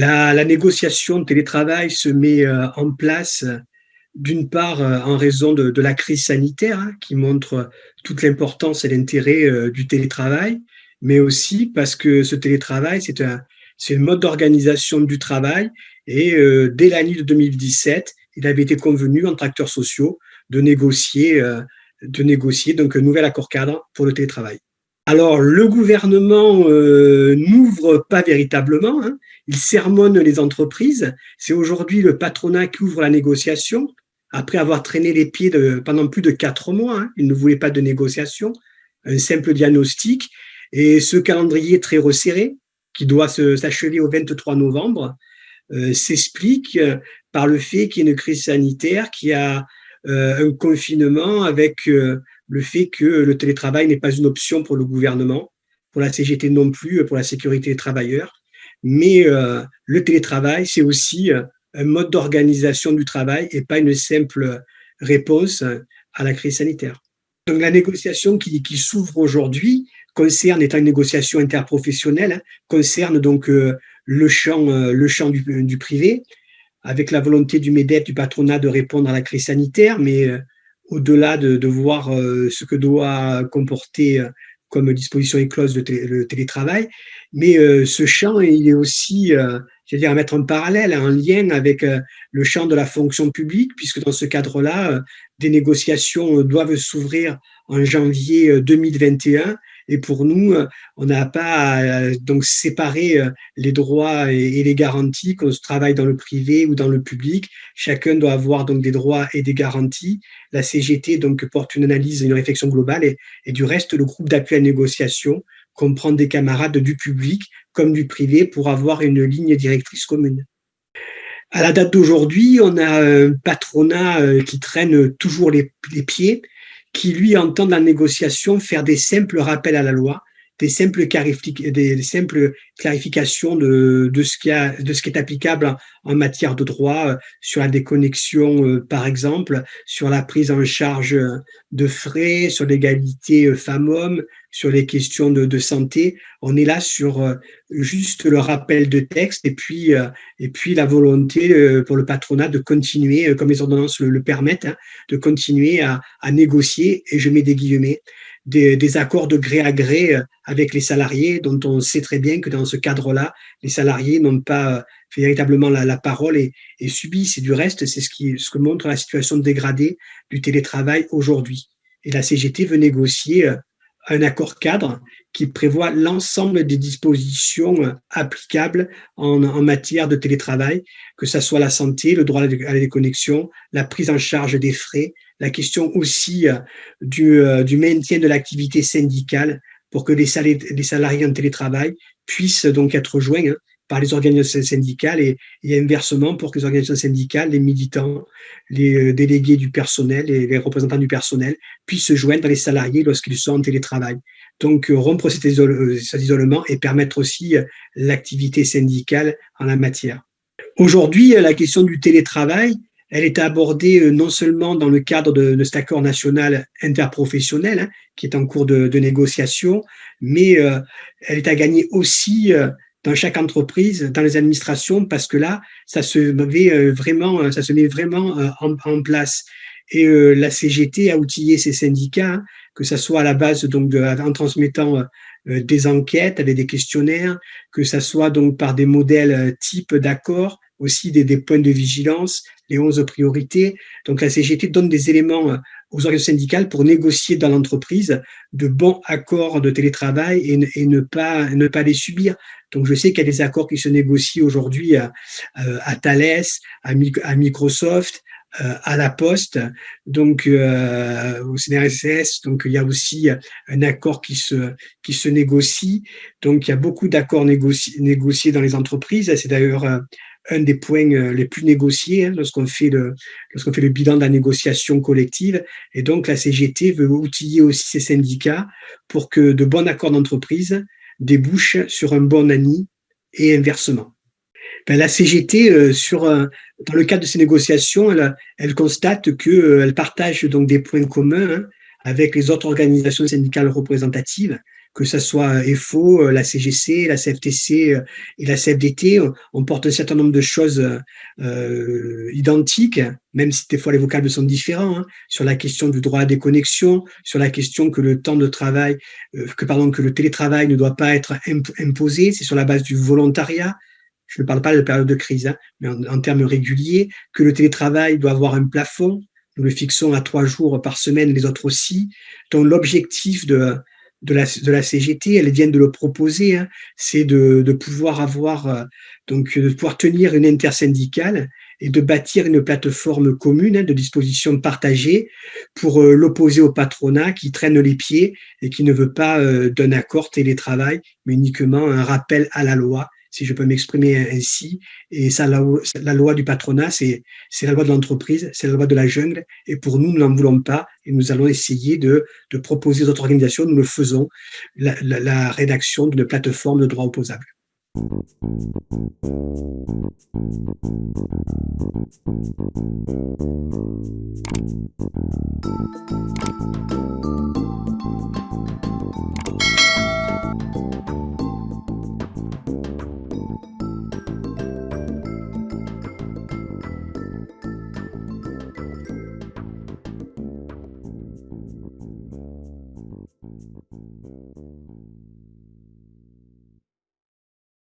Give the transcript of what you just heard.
La, négociation de télétravail se met euh, en place d'une part euh, en raison de, la crise sanitaire hein, qui montre toute l'importance et l'intérêt euh, du télétravail, mais aussi parce que ce télétravail, c'est un, mode d'organisation du travail et dès l'année de 2017, il avait été convenu entre acteurs sociaux de négocier, de négocier donc un nouvel accord cadre pour le télétravail. Alors, le gouvernement euh, n'ouvre pas véritablement, hein. il sermonne les entreprises. C'est aujourd'hui le patronat qui ouvre la négociation, après avoir traîné les pieds pendant plus de quatre mois. Hein. il ne voulait pas de négociation, un simple diagnostic. Et ce calendrier très resserré, qui doit s'achever au 23 novembre, euh, s'explique euh, par le fait qu'il y a une crise sanitaire, qu'il y a un confinement avec le fait que le télétravail n'est pas une option pour le gouvernement, pour la CGT non plus, pour la sécurité des travailleurs. Mais euh, le télétravail, c'est aussi euh, un mode d'organisation du travail et pas une simple réponse à la crise sanitaire. Donc la négociation qui, s'ouvre aujourd'hui concerne, étant une négociation interprofessionnelle, hein, concerne donc euh, le champ, le champ du, privé, avec la volonté du MEDEF, du patronat, de répondre à la crise sanitaire, mais au-delà de, voir euh, ce que doit comporter euh, comme disposition éclose le, le télétravail, mais euh, ce champ, il est aussi, je dire, à mettre en parallèle, en lien avec le champ de la fonction publique, puisque dans ce cadre-là, des négociations doivent s'ouvrir en janvier 2021 et pour nous, euh, on n'a pas euh, donc séparer euh, les droits et les garanties qu'on travaille dans le privé ou dans le public. Chacun doit avoir donc des droits et des garanties. La CGT donc porte une analyse, une réflexion globale et, et du reste, le groupe d'appui à négociation comprend des camarades du public comme du privé pour avoir une ligne directrice commune. À la date d'aujourd'hui, on a un patronat qui traîne toujours les pieds qui, lui, entend dans la négociation faire des simples rappels à la loi, des simples, clarifications de, de, ce qui a, de ce qui est applicable en matière de droit, euh, sur la déconnexion, euh, par exemple, sur la prise en charge de frais, sur l'égalité euh, femmes-hommes, sur les questions de, de, santé. On est là sur juste le rappel de texte et puis, et puis la volonté pour le patronat de continuer, comme les ordonnances le, permettent, hein, de continuer à, à négocier, et je mets des guillemets, des, accords de gré à gré euh, avec les salariés, dont on sait très bien que dans ce cadre-là, les salariés n'ont pas euh, véritablement la, parole et, subissent. Et du reste, c'est ce, ce que montre la situation dégradée du télétravail aujourd'hui. Et la CGT veut négocier euh, un accord cadre qui prévoit l'ensemble des dispositions applicables en, en, matière de télétravail, que ce soit la santé, le droit à la déconnexion, la prise en charge des frais, la question aussi euh, du, euh, du maintien de l'activité syndicale pour que les salariés, en télétravail puissent donc être joints hein, par les organisations syndicales et, inversement pour que les organisations syndicales, les militants, les euh, délégués du personnel et les représentants du personnel puissent se joindre les salariés lorsqu'ils sont en télétravail. Donc rompre cet isolement et permettre aussi l'activité syndicale en la matière. Aujourd'hui, la question du télétravail, elle est abordée euh, non seulement dans le cadre de, cet accord national interprofessionnel, hein, qui est en cours de, négociation, mais euh, elle est à gagner aussi euh, dans chaque entreprise, dans les administrations, parce que là, ça se met vraiment, ça se met vraiment en, place. Et la CGT a outillé ses syndicats, hein, que ce soit à la base donc en transmettant des enquêtes avec des questionnaires, que ce soit donc par des modèles type d'accord, aussi des, des, points de vigilance, les 11 priorités. Donc la CGT donne des éléments euh, aux organisations syndicales pour négocier dans l'entreprise de bons accords de télétravail et, ne, pas, ne pas les subir. Donc je sais qu'il y a des accords qui se négocient aujourd'hui à, euh, à, Thales, à, à Microsoft, euh, à la Poste, donc au CNRSS, donc il y a aussi un accord qui se qui se négocie. Donc il y a beaucoup d'accords négociés, négociés dans les entreprises. C'est d'ailleurs un des points euh, les plus négociés hein, lorsqu'on fait, le, bilan de la négociation collective. Et donc, la CGT veut outiller aussi ses syndicats pour que de bons accords d'entreprise débouchent sur un bon ami et inversement. Ben, la CGT, euh, sur, dans le cadre de ces négociations, elle, elle constate qu'elle euh, partage donc des points communs hein, avec les autres organisations syndicales représentatives, que ce soit EFO, la CGC, la CFTC et la CFDT, on porte un certain nombre de choses euh, identiques, même si des fois les vocables sont différents, hein, sur la question du droit à déconnexion, sur la question que le temps de travail, euh, que pardon, que le télétravail ne doit pas être imposé, c'est sur la base du volontariat. Je ne parle pas de période de crise, hein, mais en, en termes réguliers, que le télétravail doit avoir un plafond, nous le fixons à trois jours par semaine, les autres aussi. Donc l'objectif de, de la, de la CGT, elles viennent de le proposer, hein, c'est de, de, pouvoir avoir, euh, donc de pouvoir tenir une intersyndicale et de bâtir une plateforme commune hein, de dispositions partagées pour euh, l'opposer au patronat qui traîne les pieds et qui ne veut pas euh, d'un accord télétravail, mais uniquement un rappel à la loi si je peux m'exprimer ainsi. Et ça, la, loi du patronat, c'est la loi de l'entreprise, c'est la loi de la jungle. Et pour nous, nous n'en voulons pas. Et nous allons essayer de, de proposer d'autres organisations. Nous le faisons, la, la, la rédaction d'une plateforme de droit opposable.